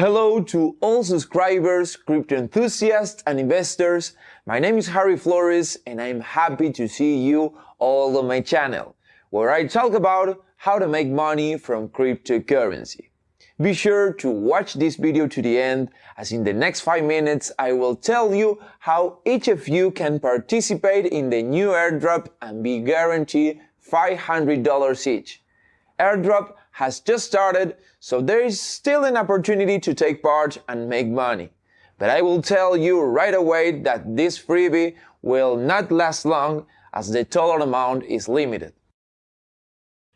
Hello to all subscribers, crypto enthusiasts and investors. My name is Harry Flores and I'm happy to see you all on my channel, where I talk about how to make money from cryptocurrency. Be sure to watch this video to the end as in the next 5 minutes I will tell you how each of you can participate in the new airdrop and be guaranteed $500 each. Airdrop has just started, so there is still an opportunity to take part and make money. But I will tell you right away that this freebie will not last long as the total amount is limited.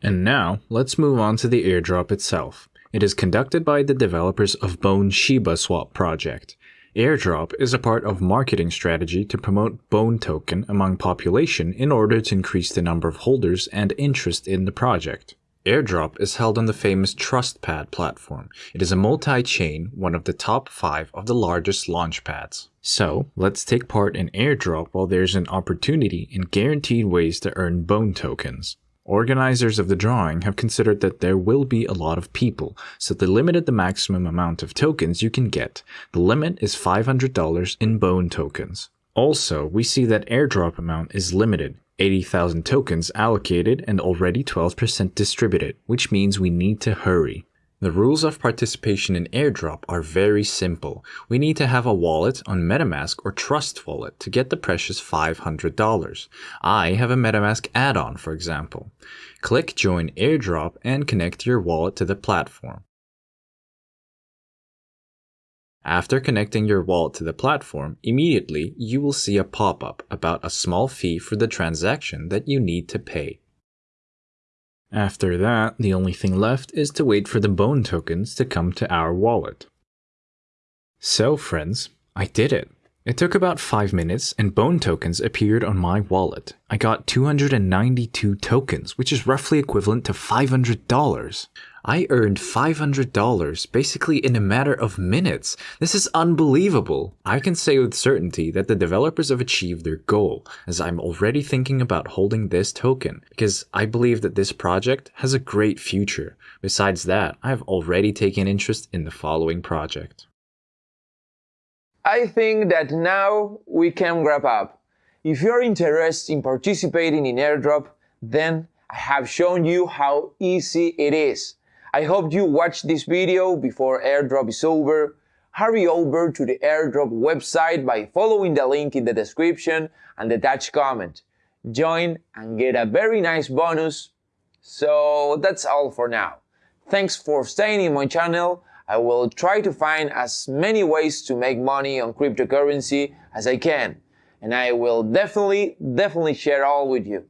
And now, let's move on to the airdrop itself. It is conducted by the developers of Bone Shiba Swap project. Airdrop is a part of marketing strategy to promote Bone token among population in order to increase the number of holders and interest in the project. Airdrop is held on the famous TrustPad platform. It is a multi-chain, one of the top 5 of the largest launchpads. So, let's take part in Airdrop while there's an opportunity and guaranteed ways to earn Bone tokens. Organizers of the drawing have considered that there will be a lot of people, so they limited the maximum amount of tokens you can get. The limit is $500 in bone tokens. Also, we see that airdrop amount is limited, 80,000 tokens allocated and already 12% distributed, which means we need to hurry. The rules of participation in airdrop are very simple. We need to have a wallet on MetaMask or Trust Wallet to get the precious $500. I have a MetaMask add-on, for example. Click Join Airdrop and connect your wallet to the platform. After connecting your wallet to the platform, immediately you will see a pop-up about a small fee for the transaction that you need to pay. After that, the only thing left is to wait for the bone tokens to come to our wallet. So friends, I did it. It took about 5 minutes and bone tokens appeared on my wallet. I got 292 tokens, which is roughly equivalent to $500. I earned $500 basically in a matter of minutes. This is unbelievable. I can say with certainty that the developers have achieved their goal, as I'm already thinking about holding this token, because I believe that this project has a great future. Besides that, I have already taken interest in the following project. I think that now we can wrap up. If you're interested in participating in airdrop, then I have shown you how easy it is. I hope you watch this video before airdrop is over. Hurry over to the airdrop website by following the link in the description and the attached comment. Join and get a very nice bonus. So that's all for now. Thanks for staying in my channel. I will try to find as many ways to make money on cryptocurrency as I can. And I will definitely, definitely share all with you.